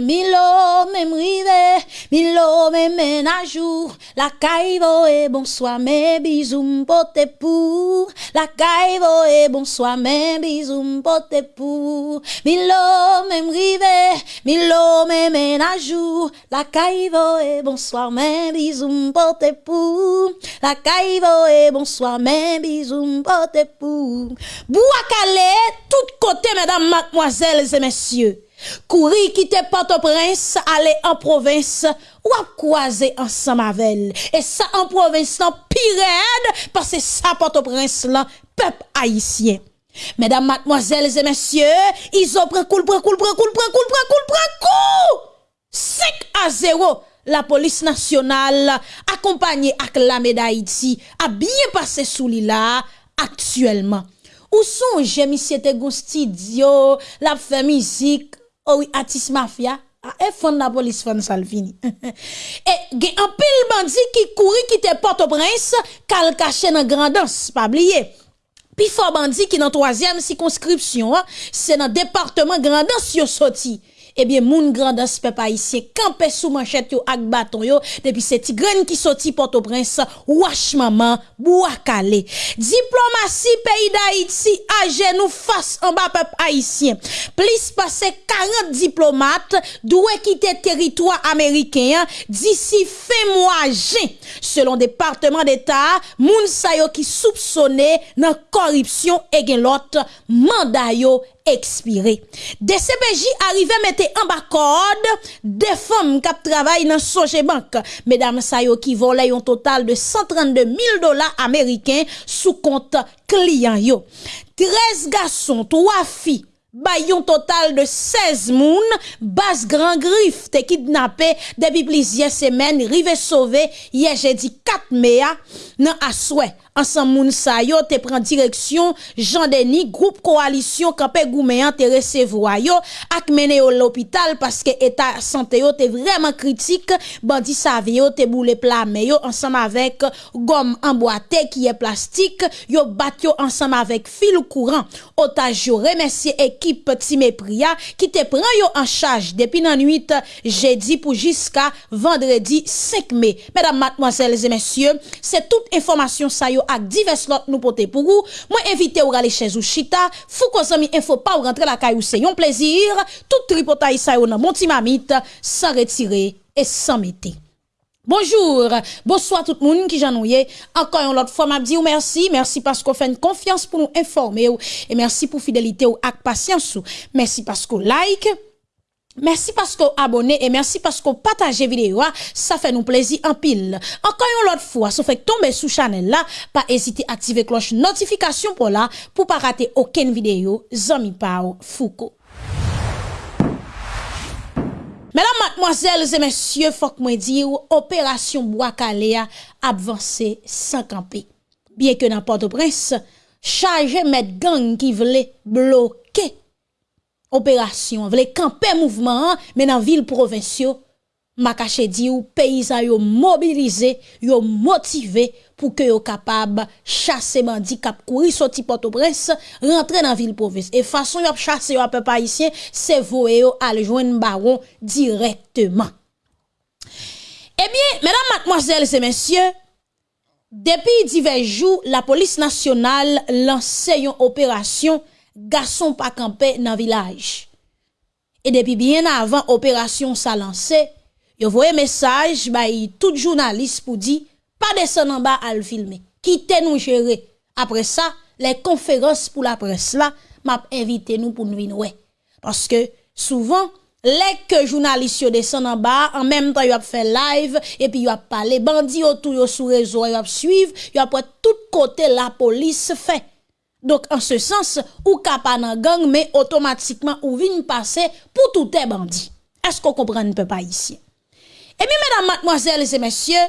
Milo même rive, Milo même à jour, la caïvo et bonsoir, mes bisous m'pote pour, la caïvo et bonsoir, mes bisous m'pote pour, Milo même rive, Milo même à jour, la caïvo et bonsoir, mes bisous m'pote pour, la caïvo et bonsoir, mes bisous m'pote pour, Bouakale, tout côté, mesdames, mademoiselles et messieurs. Kouri kite Port-au-Prince, ale en province, ou wap kwaze an Samavel. Et sa en province lan pired, pase sa Port-au-Prince lan pep haïtien. Mesdames, mademoiselles et messieurs, ils ont pris cool, pris cool, pris cool, pris cool, pris cool, pris cool. 5 à 0. La police nationale, accompagnée avec la médaille d'Haïti, a bien passé sous l'île actuellement. Où sont j'ai mis cet studio, la fait musique, oh oui, artiste mafia, Ah, et fond la police fond Salvini. Et gen un pile bandit qui courit qui te Port-au-Prince, kal caché dans grandance, pas oublier. Puis fort bandit qui dans troisième circonscription, c'est dans département grandance yo sorti. ebyen moun grandans pe pa isye, kampe sou manchet yo ak baton yo, depi se tigren ki soti Port-au-Prince, wache maman, bou akale. Diplomasi peyi da Haiti, aje nou fas an ba pep Haitien. Plis pase 40 diplomat, dwe kite teritwa Ameriken, disi fe mwa jen. Selon Departement d'Etat, moun sayo ki soupsone nan koripsyon e gen lot mandayo expiré. DCPJ arrivé mettre en bas corde des femmes qui travaillent dans Soje Bank. Mesdames Sayo qui volaient un total de 132 000 dollars américains sous compte client yo. 13 garçons, 3 filles, Bayon total de 16 moun, bas Grand Grif te kidnappé depuis plusieurs semaines, rive sauvé hier jeudi 4 mai nan aswe. ansan moun sa yo te pren direksyon Jean Denis, groupe koalisyon kapè goumeyan te resevwa yo ak mene yo l'opital paske etat sante yo te vreman kritik bandi save yo te boule plame yo ansan avèk gom anboate ki e plastik yo bat yo ansan avèk fil kouran otaj yo remesye ekip Time Pria ki te pren yo an chaj depi nan 8 jedi pou jiska vendredi 5 me. Mesdames, mademoiselles et messieurs, c'est toute information sa yo ak divers lot nous porter pour vous. Moi invité ou aller chez ou chita, fou ko zami info pas ou rentrer la caillou c'est un plaisir. Tout tripotaille ça yo nan mon mamite sans retirer et sans mettre. Bonjour, bonsoir tout le monde qui j'ennuie. Encore une autre fois, m'a dit merci, merci parce qu'on fait une confiance pour nous informer et merci pour fidélité ou ak patience. Merci parce qu'on like, Merci parce que vous abonnez et merci parce que vous partagez vidéo. Ça fait nous plaisir en pile. Encore une autre fois, si vous faites tomber sous channel là, pas hésiter à activer cloche notification pour là, pour pas rater aucune vidéo. Zami Pao Foucault. Mesdames, mademoiselles et messieurs, faut que moi dire, opération Boakalea avancée sans camper. Bien que n'importe prince, chargez mettre gang qui voulait bloquer opération, vle camper mouvement, mais dans ville provinciaux, ma caché dit ou paysans yo mobilisé, yo motivé pour que yo capable chasser bandi cap courir sorti Port-au-Prince, rentrer dans ville province. Et façon yo chasser yo peu haïtien, c'est voyer yo al joindre baron directement. Eh bien, mesdames, mademoiselles et messieurs, depuis divers jours, la police nationale lance une opération gason pa kampe nan vilaj. E depi bien avan operasyon sa lanse, yo voye mesaj bayi tout jounalist pou di pa desen an ba al filme, kite nou jere. Apre sa, le konferans pou la pres la, map evite nou pou nou inwe. Paske souvan, Lèk jounalist yo desen an ba, an menm tan yo ap fè live, epi yo ap pale bandi yo tou yo sou rezo, yo ap suiv, yo ap wè tout kote la polis fè. Donc, en ce sens, ou pas nan gang, mais automatiquement, ou vin passer pour tout les bandits. Est-ce qu'on comprend un peu pas ici? Et bien, mesdames, mademoiselles et messieurs,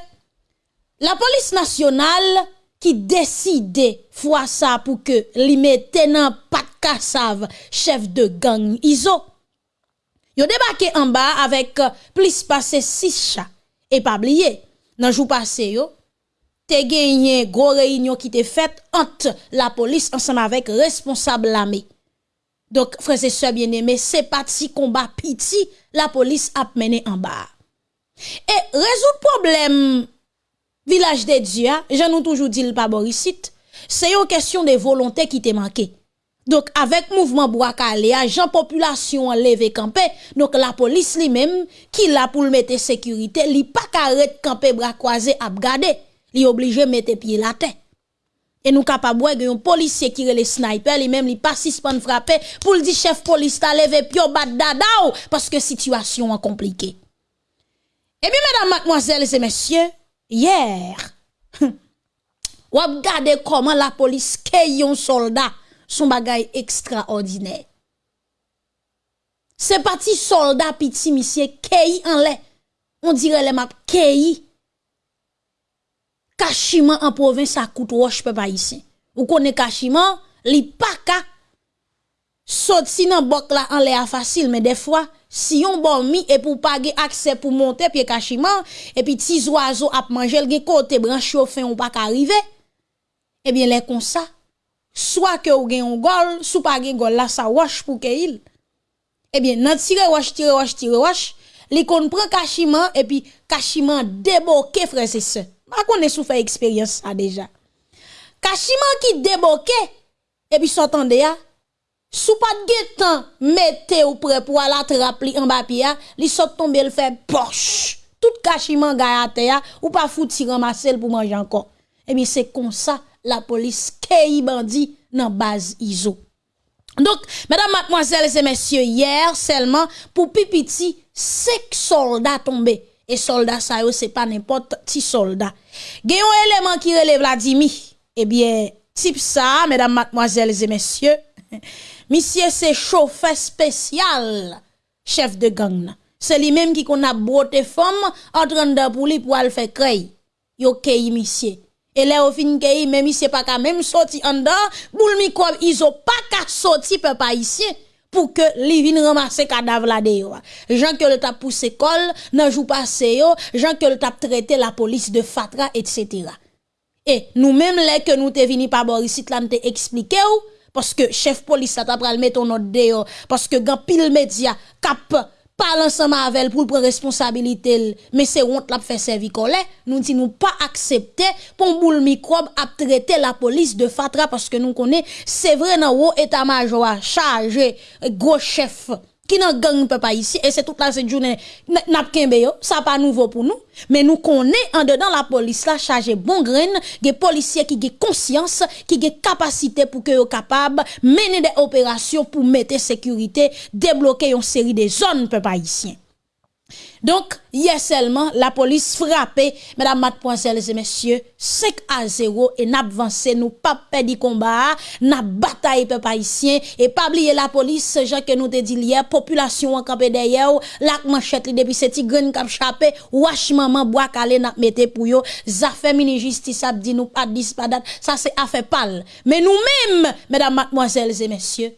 la police nationale qui décide fois ça pour que li mette nan pat kassav chef de gang ISO. Yo débarqué en bas avec plus passé six chats. Et pas oublier, nan jou passé yo, te genye gwo reynyon ki te fet ant la polis ansam avek responsable lame. Dok, frese se bieneme, se pati komba piti la polis ap mene an bar. E rezout problem vilaj de Dja, jan nou toujou di l pa borisit, se yo kesyon de volonté ki te manke. Dok, avek mouvman Bouakalea, jan populasyon an leve kampe, dok la polis li menm ki la pou l mette sekurite, li pa karet kampe brakwaze ap gade. Li obligé mettre pied la tête. Et nous capable de un policier qui les sniper, lui même li pas suspend frapper pour le dire chef police t'a levé pio bat dadao parce que situation est compliquée. Et bien mesdames, mademoiselles et messieurs, hier ou regardez comment la police kay un soldat son bagay extraordinaire. C'est parti soldat petit monsieur kay en lait. On dirait les map Kachiman an provins sa kout wosh pe pa isen. Ou konen kachiman, li pa ka. Sot si nan bok la an le a fasil, men defwa, si yon bon mi e pou page akse pou monte piye kachiman, epi ti zwazo ap manjel gen kote bran chofen ou pa ka rive, ebyen eh le kon sa. Swa ke ou gen yon gol, sou pa gen gol la sa wosh pou ke il. Eh ebyen nan tire wosh, tire wosh, tire wosh, li kon pren kachiman, epi kachiman deboke frese se. C'est ça pas connaît sous fait expérience ça déjà. Kachima qui déboqué et puis s'entendez ya. Sous pas de temps mettez ou prêt pour aller attraper en bas pia li saute tomber le fait poche. Tout kachima gayate ya. Ou pas fouti pour manger encore. Et bien c'est comme ça la police kei bandi dans base ISO. Donc, mesdames, mademoiselles et messieurs, hier seulement pour Pipiti, cinq soldats tombés. Et soldats, ça c'est pas n'importe qui soldat. A un élément qui relève Vladimir. Eh bien, type ça, mesdames, mademoiselles et messieurs, monsieur c'est chauffeur spécial, chef de gang. C'est lui-même qui qu'on a beauté femme en train de pour lui pour aller faire créer. Yo kei monsieur. Et là, au fin que même c'est pas même sorti en dedans, boule microbe, ils ont pas qu'à sortir peuple ici pour que li viennent ramasser cadavre là dehors. Jean que le t'a poussé col, nan jou passé yo, Jean que le t'a traité la police de fatra, etc. Et nous-mêmes, là que nous te vini par Boris là, nous expliqué parce que chef police ça t'a pral mettre notre dehors, parce que gan pile média cap parle ensemble avec elle pour prendre responsabilité mais c'est honte l'a fait servir collé nous dit nous pas accepter pour boule microbe à traiter la police de fatra parce que nous connaît c'est vrai dans haut état-major chargé gros chef. Qui n'a gang pas ici et c'est toute la journée n'a pas ça pas nouveau pour nous. Mais nous connaissons en dedans la police là chargé bon grain des policiers qui ont conscience qui ont capacité pour que capable mener des opérations pour mettre sécurité débloquer une série de zones peuple haïtien donc, hier seulement, la police frappée, mesdames, mademoiselles et messieurs, 5 à 0 et n'a avancé, nous pas perdu combat, n'a bataille peuple haïtien. Et pas oublier la police, gens que nous te dit hier, population en campé derrière, la manchette depuis cette graine cap chapé, wash maman bois calé n'a mette pour yo, fait mini justice a dit nous pas dispadat, ça c'est affaire pâle. Mais nous-mêmes, mesdames, mademoiselles et messieurs,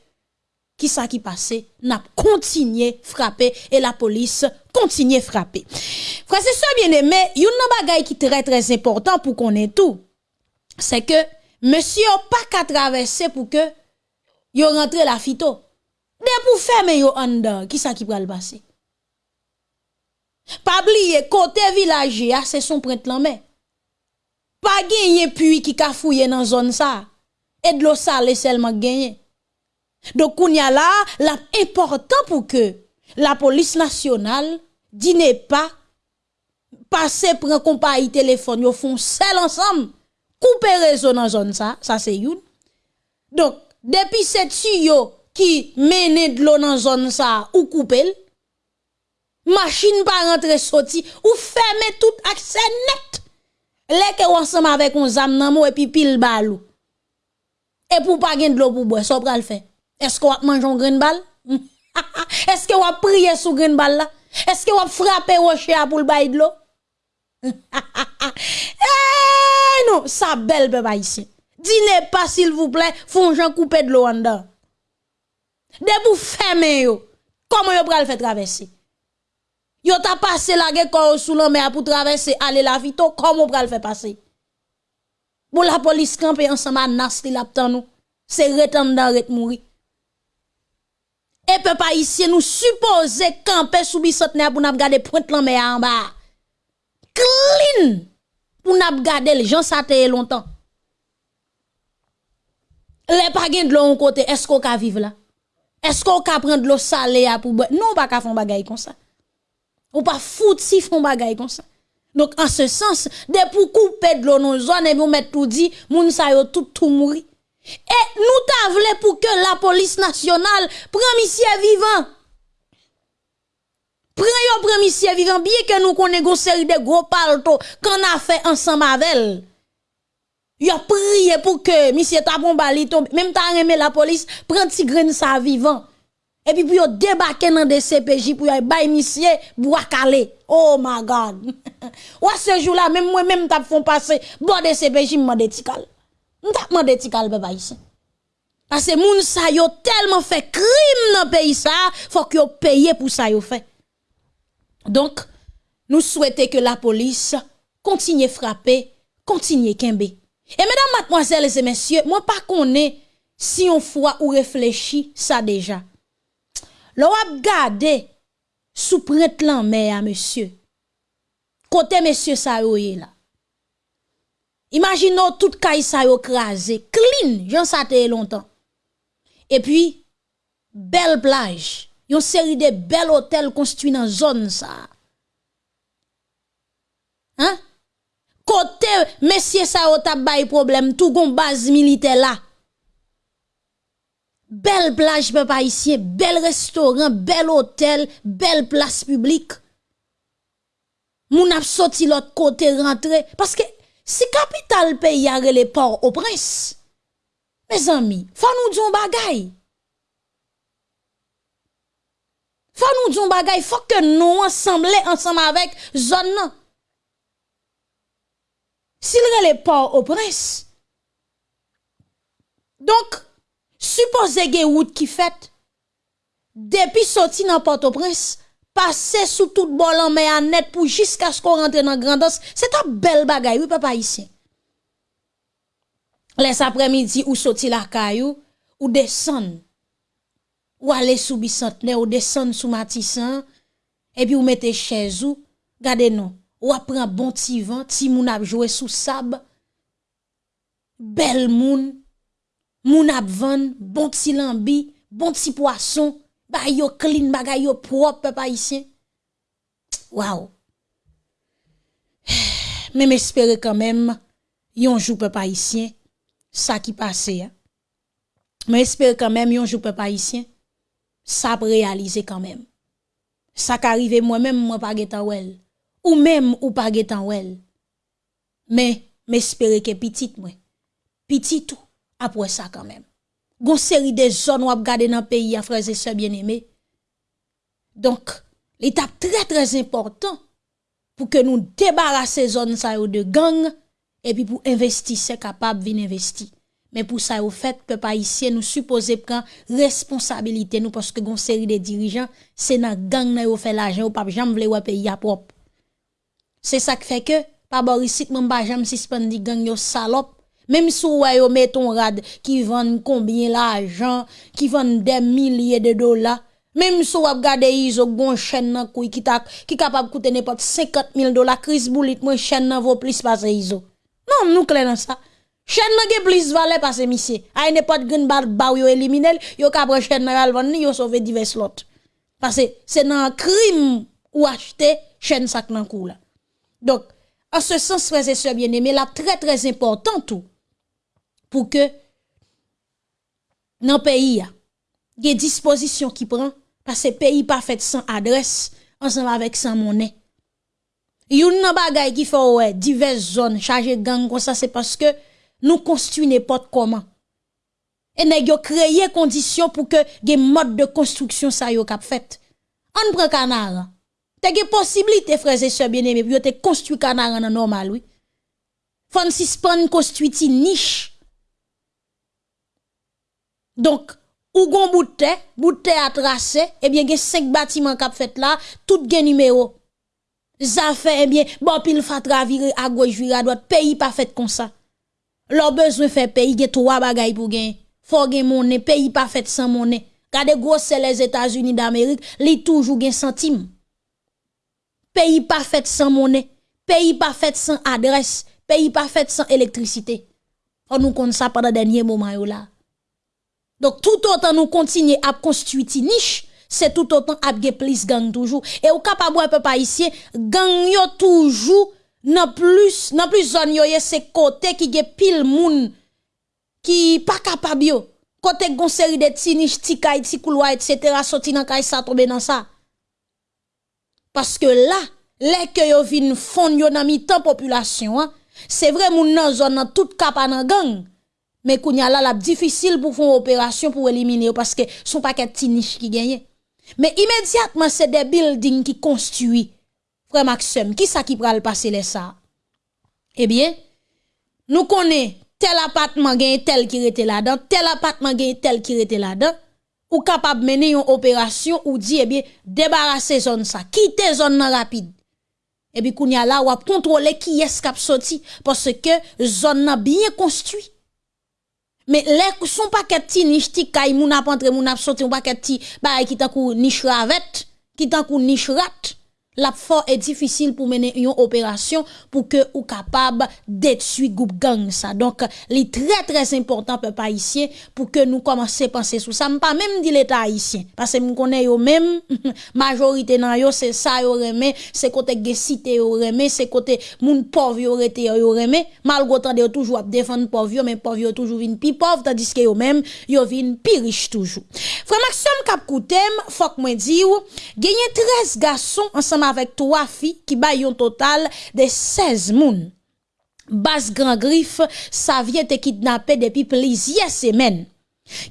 qui ça qui passé, n'a continué frapper et la police continue frapper. Frère, c'est ça bien aimé, y a bagay qui très très important pour qu'on ait tout. C'est que monsieur pas qu'à traverser pour que yo rentre la fito. De pour fermer yo qui ça qui va le passer? Pas oublier côté village c'est son prêtre mais Pas gagner puits qui ka fouiller dans zone ça. Et de l'eau sale seulement gagner. Donc, il y a là, l'important pour que la police nationale n'est pas passer pour un compagnie téléphone, ils font seul ensemble, couper réseau dans zone ça, ça c'est une. Donc, depuis cette tuyau qui mène de l'eau dans zone ça, ou couper, machine pas rentrer sorti, ou fermer tout accès net. Les que ensemble avec un zam nan et puis pile balou. Et pour pas gagner de l'eau pour boire, ça le faire. Est-ce qu'on va manger un grain balle? Est-ce qu'on va prier sous grain balle là? Est-ce qu'on va frapper rocher pour le bail de l'eau? eh non, ça belle peuple ici. Dînez pas s'il vous plaît, font Jean couper de l'eau en dedans. De vous fermer yo. Comment yo pral faire traverser? Yo t'a passé la gueule sous la mer pour traverser aller la vito, comment pral faire passer? Pour la police camper ensemble nas li la nous. C'est retendre ret mourir. Et peuple haïtien nous supposons camper sous bicentenaire pour nous garder pointe la mer en bas. Clean pour nous garder les gens ça longtemps. Les pas de l'eau côté, est-ce qu'on peut vivre là? Est-ce qu'on peut prendre de l'eau salée pour boire? Non, pas qu'à faire bagay comme ça. Ou pas foutre si font bagay comme ça. Donc, en ce sens, de pour couper de l'eau dans zone, et vous mettre tout dit, moun sa tout tout mourir. Et nous t'avons pour que la police nationale prenne monsieur vivant. Prends yo monsieur vivant, bien que nous connaissons une série de gros palto qu'on a ensemble avec elle. Yo prié pour que monsieur ta bon bali tombe, même ta remé la police, prend petit grain sa vivant. Et puis, pour débarquer dans des CPJ pour y bay monsieur bois calé. Oh my God. Ou ce jour-là, même moi, même t'as font passer, bon des CPJ, m'mande tikal. M't'a demandé tikal, papa ici. Parce que moun sa tellement fait crime dans pays ça, faut que yo paye pour ça. Donc, nous souhaitons que la police continue frapper, continue kembe. Et mesdames, mademoiselles et messieurs, moi pas connais si on fois ou réfléchit ça déjà. L'on a gardé sous prête mer monsieur. Côté monsieur ça là. Imaginons tout caille ça yo crasé, clean, j'en ça longtemps. Et puis belle plage, une série de belles hôtels construits dans zone ça. Hein? Côté monsieur ça yo t'a problème, tout gon base militaire là. Belle plage, papa ici, bel restaurant, bel hôtel, belle place publique. Moun ap sorti l'autre côté rentré. Parce que Si kapital peyi a rele por o prens, me zami, fa nou diyon bagay. Fa nou diyon bagay, fok ke nou ansamble ansam avèk zon nan. Si rele por o prens. Donk, suppose ge wout ki fèt, depi soti nan Port-au-Prince, passer sous toute bol en mer net pour jusqu'à ce qu'on rentre dans grandance c'est un bel bagay oui papa ici les après-midi ou sorti la caillou ou descend. Ou aller sous bicentenaire ou descend sous Matissan et puis ou mettez chez vous gardez nous. Ou prend bon petit vent ti moun a joué sous sable. Bel moun. Moun van, bon petit lambi, bon petit poisson, ba yo clean, bagay yo propre, papa ici. Wow. Mais m'espérer quand même, yon jour papa ici, ça qui passe. Hein. Mais espérer quand même, yon jour papa ici, ça réaliser quand même. Ça qu'arrive moi-même, moi pas getan wel. Ou même ou pas getan wel. Mais m'espérer que petit moi. Petit tout après ça quand même. gon seri de zon wap gade nan peyi a freze se bien eme. Donk, li tap tre trez important pou ke nou debarase zon sa yo de gang epi pou investi se kapab vin investi. Men pou sa yo fet, pe pa isye nou suppose pran responsabilite nou paske gon seri de dirijan se nan gang nan yo fe lajen ou pap jam vle wap peyi a prop. Se sa k fe ke, pa borisit mwen ba jam sispan di gang yo salop même si vous avez mettons rad qui vend combien l'argent, qui vend des milliers de dollars. Même si vous regardez iso gon chaîne nan qui qui capable coûter n'importe 50 000 dollars crise boulit moi chaîne nan vaut plus passer iso. Non, nous clair dans ça. Chaîne nan ge plus valeur passer monsieur. Ay n'importe green bar ba yo éliminer, yo ka prend chaîne nan al vendre yo sauver divers lots. Parce que c'est un crime ou acheter chaîne sac nan kou. Donc en ce sens frères et sœurs bien-aimés, là très très important tout pour que dans le pays, il y a des dispositions qui prend parce que le pays pas fait sans adresse, ensemble avec sans monnaie. Yon nan bagay qui fait ouais, diverses zones chargées gang comme ça, c'est parce que nous construisons n'importe comment. Et nous créé conditions pour que des modes de construction ça yo. On prend canard. T'as des possibilités, frères et sœurs bien-aimés, pour te construire canard en normal, oui. Construit une niche donc, ou gon bout de bout à tracer, eh bien, il cinq bâtiments qui fait là, tout gen numéro. Ça fait, eh bien, bon, pile fatra virer à gauche, virer à droite, pays pas fait comme ça. Leur besoin fait pays, il y a trois bagailles pour gagner. Faut gagner monnaie, pays pas fait sans monnaie. Gade gros c'est les États-Unis d'Amérique, li toujours gen centime. Pays pas fait sans monnaie, pays pas fait sans adresse, pays pas fait sans électricité. On nous compte ça pendant dernier moment là. Donc tout autant nous continuer à construire niche, c'est tout autant à plus gang toujours. Et au capable un peu pas ici, gang yo toujours nan plus nan plus zone yo c'est côté qui ge pile moun qui pas capable. Côté gon série de ti niche, ti kay, ti couloir etc. sorti nan kay ça tomber dans ça. Parce que là, les que yo vin fond yo nan mi temps population, hein, c'est vrai moun nan zone nan tout kapa nan gang. Mais là la difficile pour faire opération pour éliminer parce que son paquet de niche qui gagne. Mais immédiatement c'est des buildings qui construit. Frère Maxime, qui ça qui pral passer les ça? Eh bien, nous connaissons tel appartement gagne tel qui était là-dedans, tel appartement gagne tel qui était là-dedans. Ou capable mener une opération ou dit eh bien débarrasser zone ça, quitter zone rapide. Et puis kounya là ou contrôler qui est cap sorti parce que zone bien construit. Mais les son paquet ti niche ti kay moun ap entre moun ap sorti, un paquet ti petit bah qui t'en kou niche ravette, qui t'en kou niche rat. La fort est difficile pour mener une opération pour que ou capable détruire groupe gang ça. Donc est très très important peuple haïtien pour que nous commencer à penser sur ça. Pas même dit l'état haïtien parce que nous connaît yo même. Majorité nan yo c'est ça yo remé c'est côté cité yo c'est côté moun pauvre yo rete yo malgré tant toujours défendre pauvre mais pauvre yo toujours vinn pi pauvre tandis que yo même yo vinn pi riche toujours. Frère Maxime Cap Koutem faut que moi di ou gagné 13 garçons ensemble avec trois filles qui baillent un total de 16 moun. Bas Grand Griffe, ça vient te kidnapper depuis plusieurs semaines.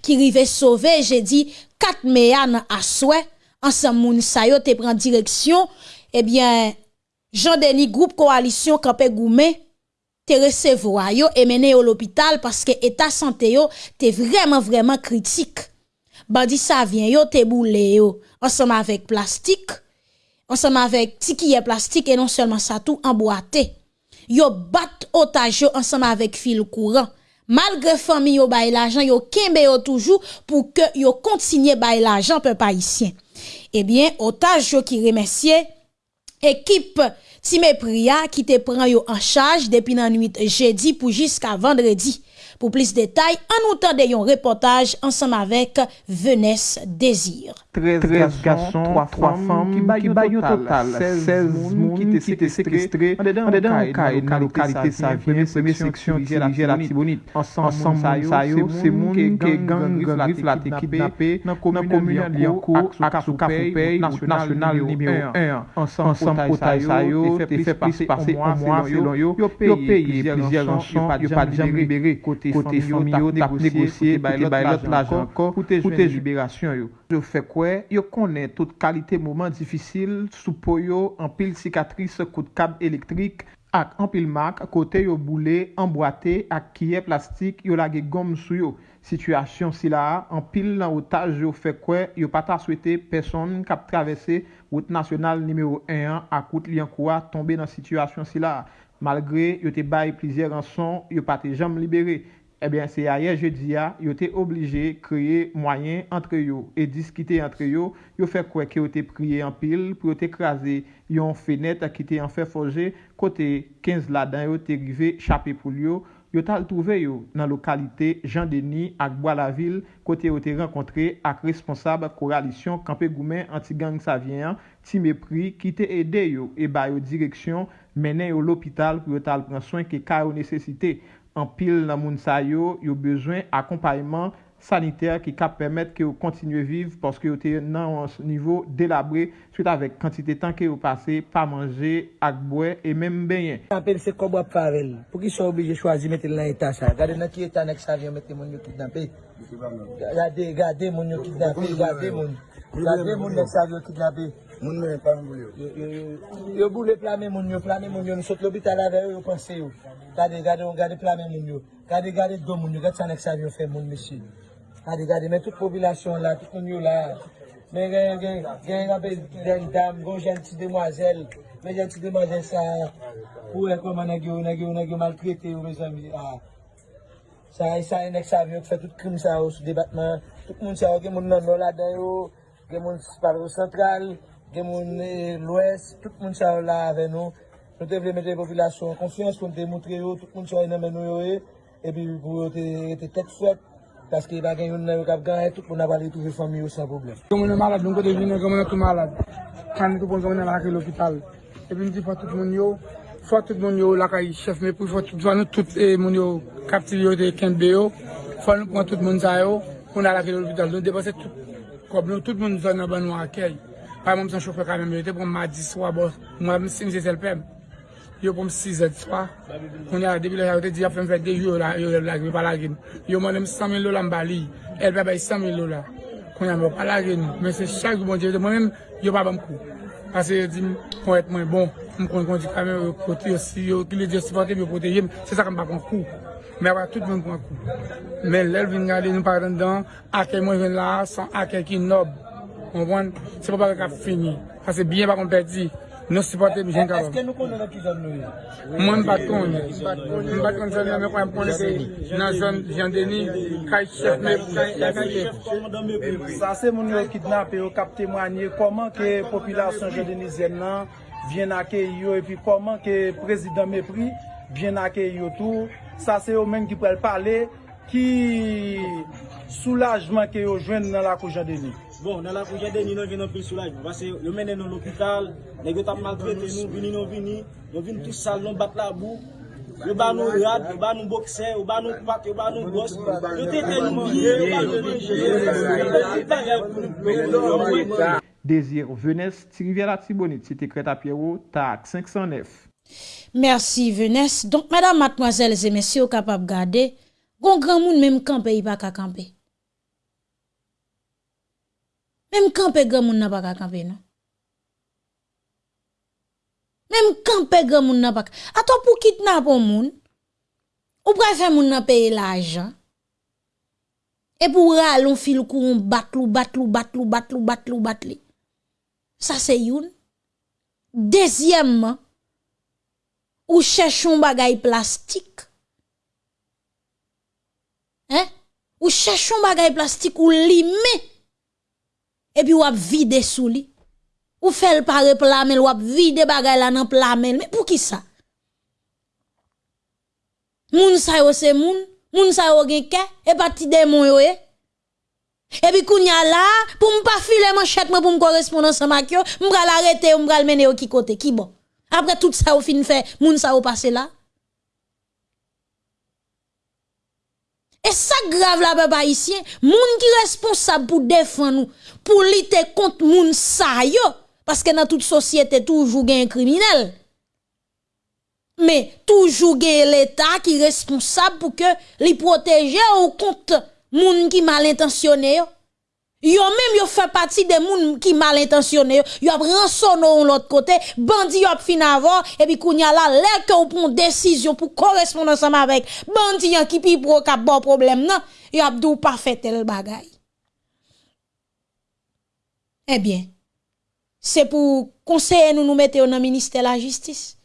Qui rive sauver, j'ai dit, 4 méanes à souhait. Ensemble, moun sa yo te prend direction. Eh bien, Jean-Denis Groupe Coalition Campé Goumé, te recevoir yo et mené au l'hôpital parce que état santé yo te vraiment vraiment critique. Bandi ça vient yo te boule yo ensemble avec plastique ensemble avec tikiye plastique et non seulement ça tout emboîté. Yo bat otage ensemble avec fil courant. Malgré famille yo bay l'argent, yo kembe yo toujours pour que yo continue bay l'argent peuple haïtien. Eh bien, otage yo qui remercie équipe Time Priya qui te prend yo en charge depuis la nuit jeudi pour jusqu'à vendredi. Pour plus de détails, en nous un reportage ensemble avec Venesse Désir. 13, garçons, 3 femmes qui baillent au total. 16 personnes qui étaient séquestrées dans la localité Savien, première section dirigée à la Tibonite. Ensemble, c'est moun qui gang grif la te kidnappé dans la commune Liancourt, national numéro 1. Ensemble, Sayo, te fait passer un mois selon yo, payé plusieurs rançons, yo pas libéré. Côté kote fami yo tap negosye kote bay lot lajan anko pou te liberasyon yo. Yo fe kwe, yo konen tout kalite mouman difisil sou po yo anpil sikatris kote kab elektrik ak anpil mak kote yo boule, anboate ak kiye plastik yo lage gom sou yo. Sityasyon si la anpil nan otaj yo fe kwe yo pata swete person kap travese wout nasyonal nimeyo 1 ak wout liyan kwa tombe nan sityasyon si la. Malgre yo te baye plizye ranson, yo pati jam libere. Ebyen se a ye je di ya, yo te oblije kreye mwayen entre yo e diskite entre yo, yo fe kwe ke yo te priye an pil pou yo te kraze yon fenet a ki te an fe foje kote 15 ladan yo te rive chapi pou yo. Yo tal touve yo nan lokalite Jean Denis ak Boilaville kote yo te renkontre ak responsab koralisyon Kampe Goumen Antigang Savien ti mepri ki te ede yo e bayo direksyon menen yo l'opital pou yo tal pran soin ke ka yo nesesite. An pil nan moun sa yo, yo bezwen akompayman saniter ki kap permet ke yo kontinye viv paske yo te nan an nivou delabre suite avek kantite tan ke yo pase pa manje ak bwe e menm benyen. Apen se kob wap farel, pou ki sou oblije chwazi metel nan etan sa. Gade nan ki etan ek savyon metel moun yo kidnapè. Gade, gade moun yo kidnapè, gade moun. Gade moun ek savyon kidnapè. Moun mwen pa mou yo. Yo boule plame moun yo, plame moun yo. Nou sot lobita la veyo yo panse yo. Gade, gade, gade plame moun yo. Gade, gade do moun yo. Gade san ek sa vyo fe moun mesi. Gade, gade, men tout popilasyon la, tout moun yo la. Men gen, gen, gen gen, gen, dam, gon janti demwazel. Men janti demwazel sa. Ou e koman nagyo, nagyo, nagyo maltrete yo me zami. Ah. Sa, sa en ek sa vyo ki fe tout krim sa yo sou debatman. Tout moun sa yo gen moun nan do la den yo. Gen moun sparo sentral. gen moun e lwes, tout moun sa yo la ave nou. Nou te vle mette populasyon konfians kon te moutre yo, tout moun sa yo nan men nou yo e, epi pou yo te tek fwet, paske bagen yon nan yo kap gan, tout moun avali touve fami yo san problem. Kon moun nan malade, nou kote vine, kon moun nan tou malade, kan nou kon moun nan lakay l'opital. Epi mdi fwa tout moun yo, fwa tout moun yo lakay chef me pou, fwa tout moun yo tout moun yo kaptil yo te kenbe yo, fwa nou pon tout moun sa yo, kon nan lakay l'opital. Nou depase tout, kon nou tout moun sa nan ban wakay. Par mwen mson chokwe kamen mwen yote pou mwen madi swa bo. Mwen mwen si mse selpem. Yo pou mwen 6 et swa. Mwen yara debi la yote di ya fèm fèk de yo la, yo la gri palagin. Yo mwen mwen 100.000 lola mbali. El pe bay 100.000 lola. Mwen yara mwen palagin. Mwen se chak bon di yote. Mwen mwen yo pa bam kou. Pase yo di mwen et mwen bon. Mwen kon kon di kamen yo kote yo si yo. Ki le di yo sipote yo kote yem. Se sa kan bakon kou. Mè wè tout mèm pou an kou. Mè lèl vin gade nou par an dan, akè mwen ven la, san akè ki nob. Konpon? Se pa bagay ka fini. Ase biyen bakon peti. Non supporte mi jen kabab. Eske nou konnen an ki zon nou yo? Mwen bat kon. Mwen bat kon zon yo. Mwen kon konnen se nan zon jandeni. Kaj chef me. Sa se moun yo kidnap yo kap temwanyen. Koman ke populasyon jandeni zen nan vyen ake yo. E pi koman ke prezident me pri vyen ake yo tou. Sa se yo men ki prel pale. ki soulajman ke yo jwen nan la kouja deni? Bon, nan la kouja deni nou vin nou pil soulajman. Vase yo menen nou l'opital, negyo tap maltrete nou, vini nou vini, yo vin tout sal, nou bat la bou, yo ba nou rad, yo ba nou bokse, yo ba nou pat, yo ba nou gos, yo tete nou manye, yo ba nou manye, yo ba nou manye. Désir Venès, Tiriviera Tibonit, Cité Creta Pierrot, TAC 509. Merci Venès. Donc, mesdames, mademoiselles et messieurs, capables de garder Gon gran moun menm kampe yi pa ka kampe. Menm kampe gran moun nan pa ka kampe nan. Menm kampe gran moun nan pa ka. Ato pou kitnap ou moun, ou pral fè moun nan peye la ajan. E pou ral on fil kou on batlou, batlou, batlou, batlou, batlou, batlou. Sa se youn. Dezyèmman, ou chèchoun bagay plastik. Ou cherche un bagay plastique ou limé et puis ou ap vide sous li. Ou fait le pare plamel, ou ap vide bagay la nan plamel. Mais pour qui ça? Moun sa yo se moun, moun sa yo gen yo e. Et puis kounya la, pour m'pa filer manchette moi pour me correspondre ensemble avec yo, m'bral arrêter, m'bral mener yo ki côté, qui bon? Après tout ça ou fin fait, moun sa yo passe là. Et ça grave là, papa ici, moun qui responsable pour défendre nous, pour lutter contre moun sa yo, parce que dans toute société, toujours un criminel. Mais toujours l'État qui est responsable pour que les protéger ou contre moun qui mal intentionné yo. Même yo fait partie des moun qui mal intentionné yo, a rançonné l'autre côté, bandi yo fin avant et puis kounya la lè que ou décision pour correspondre ensemble avec bandi qui pi pro ka bon problème nan, yo a dou pas fait tel bagay. Eh bien, c'est pour conseiller nous nous mettre dans ministère de la justice.